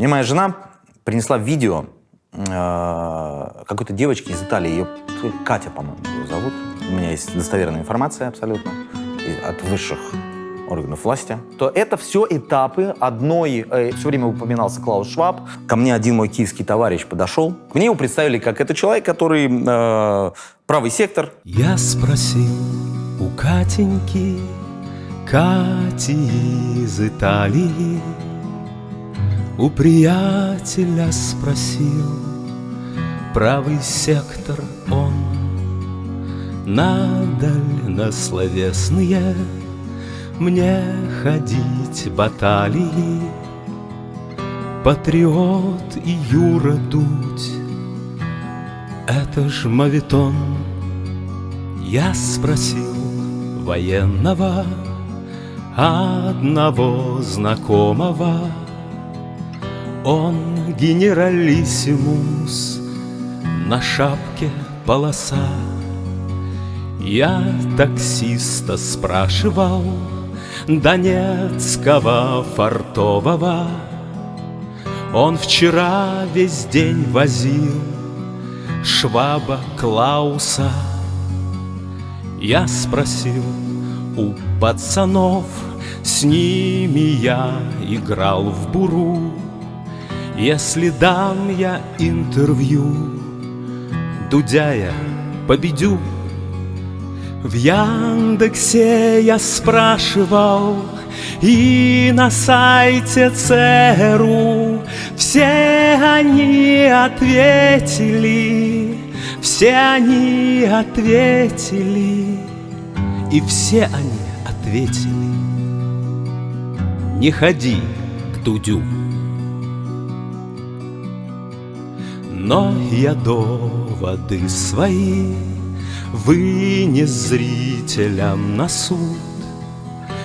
Мне моя жена принесла видео э, какой-то девочки из Италии, ее Катя, по-моему, ее зовут. У меня есть достоверная информация абсолютно от высших органов власти, то это все этапы одной, э, все время упоминался Клаус Шваб, ко мне один мой киевский товарищ подошел, мне его представили как это человек, который э, правый сектор. Я спросил у Катеньки, Кати из Италии, у приятеля спросил, правый сектор он, надаль на словесные мне ходить баталии, Патриот и Юра Дудь, это ж мавитон. Я спросил военного одного знакомого, Он генералиссимус, на шапке полоса. Я таксиста спрашивал, Донецкого фартового. Он вчера весь день возил Шваба Клауса. Я спросил у пацанов С ними я играл в буру Если дам я интервью Дудяя победю. В Яндексе я спрашивал и на сайте ЦРУ Все они ответили, все они ответили И все они ответили. Не ходи к Дудю Но я доводы свои Вынес зрителям на суд.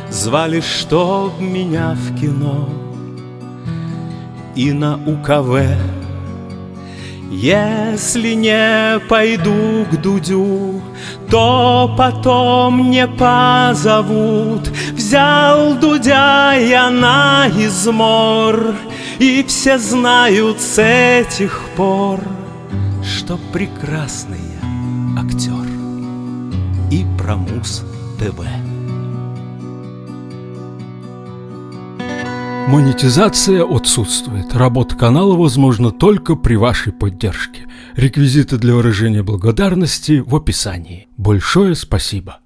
Звали, чтоб меня в кино И на УКВ. Если не пойду к Дудю То потом не позовут. Взял Дудя я на измор И все знают с этих пор Что прекрасный актер и про Муз ТВ. Монетизация отсутствует. Работа канала возможна только при вашей поддержке. Реквизиты для выражения благодарности в описании. Большое спасибо.